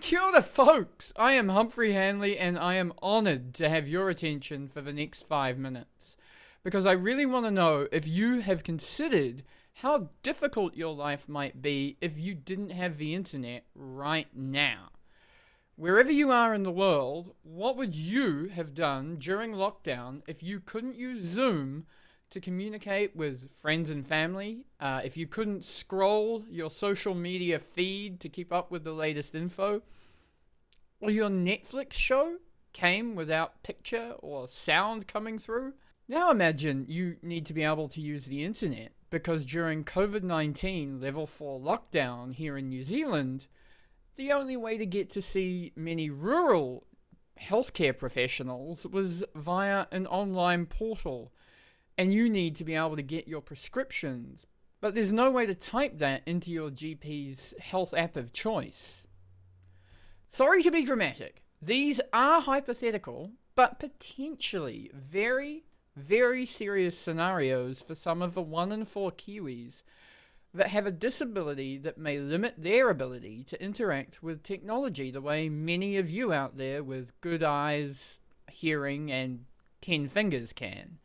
Kia ora, folks! I am Humphrey Hanley, and I am honored to have your attention for the next five minutes. Because I really want to know if you have considered how difficult your life might be if you didn't have the internet right now. Wherever you are in the world, what would you have done during lockdown if you couldn't use Zoom to communicate with friends and family, uh, if you couldn't scroll your social media feed to keep up with the latest info, or your Netflix show came without picture or sound coming through, now imagine you need to be able to use the internet because during COVID-19 level 4 lockdown here in New Zealand, the only way to get to see many rural healthcare professionals was via an online portal and you need to be able to get your prescriptions, but there's no way to type that into your GP's health app of choice. Sorry to be dramatic. These are hypothetical, but potentially very, very serious scenarios for some of the 1 in 4 Kiwis that have a disability that may limit their ability to interact with technology the way many of you out there with good eyes, hearing, and 10 fingers can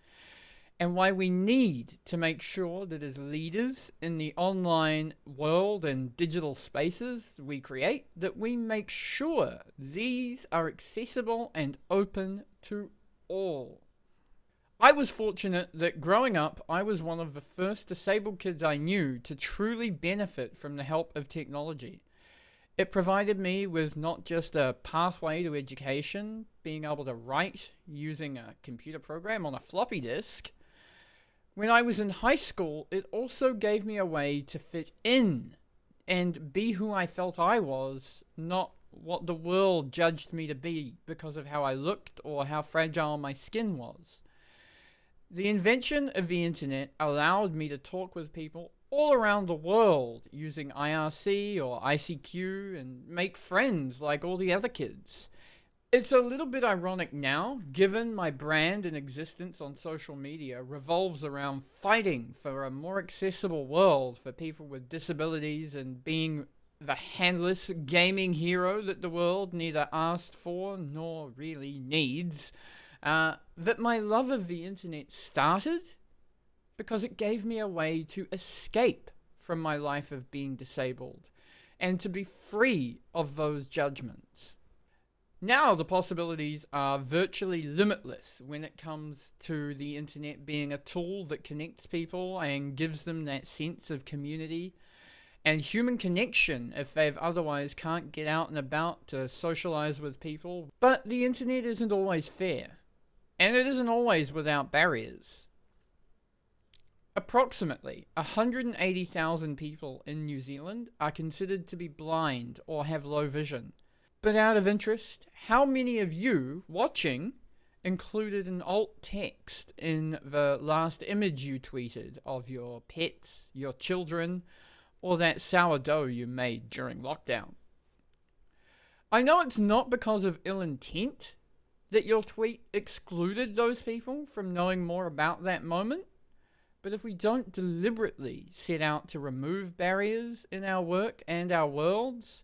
and why we need to make sure that as leaders in the online world and digital spaces we create, that we make sure these are accessible and open to all. I was fortunate that growing up, I was one of the first disabled kids I knew to truly benefit from the help of technology. It provided me with not just a pathway to education, being able to write using a computer program on a floppy disk, when I was in high school, it also gave me a way to fit in and be who I felt I was, not what the world judged me to be because of how I looked or how fragile my skin was. The invention of the internet allowed me to talk with people all around the world using IRC or ICQ and make friends like all the other kids. It's a little bit ironic now, given my brand and existence on social media revolves around fighting for a more accessible world for people with disabilities and being the handless gaming hero that the world neither asked for nor really needs, uh, that my love of the internet started because it gave me a way to escape from my life of being disabled and to be free of those judgments. Now the possibilities are virtually limitless when it comes to the internet being a tool that connects people and gives them that sense of community and human connection if they've otherwise can't get out and about to socialize with people. But the internet isn't always fair, and it isn't always without barriers. Approximately 180,000 people in New Zealand are considered to be blind or have low vision. But out of interest, how many of you watching included an alt text in the last image you tweeted of your pets, your children, or that sourdough you made during lockdown? I know it's not because of ill intent that your tweet excluded those people from knowing more about that moment, but if we don't deliberately set out to remove barriers in our work and our worlds,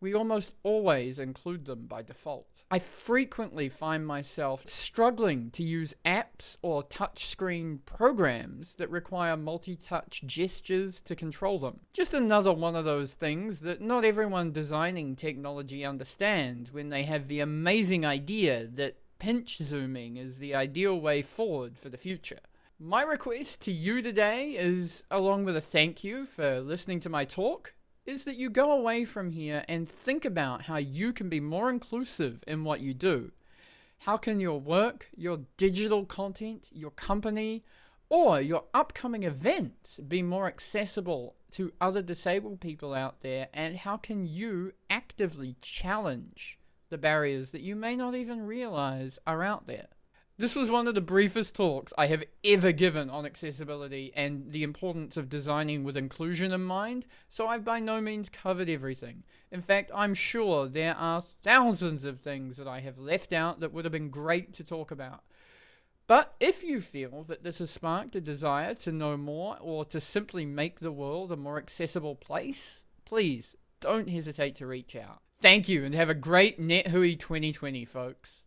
we almost always include them by default. I frequently find myself struggling to use apps or touchscreen programs that require multi-touch gestures to control them. Just another one of those things that not everyone designing technology understands when they have the amazing idea that pinch zooming is the ideal way forward for the future. My request to you today is, along with a thank you for listening to my talk, is that you go away from here and think about how you can be more inclusive in what you do. How can your work, your digital content, your company, or your upcoming events be more accessible to other disabled people out there and how can you actively challenge the barriers that you may not even realize are out there? This was one of the briefest talks I have ever given on accessibility and the importance of designing with inclusion in mind, so I've by no means covered everything. In fact, I'm sure there are thousands of things that I have left out that would have been great to talk about. But if you feel that this has sparked a desire to know more or to simply make the world a more accessible place, please don't hesitate to reach out. Thank you and have a great NetHui 2020, folks.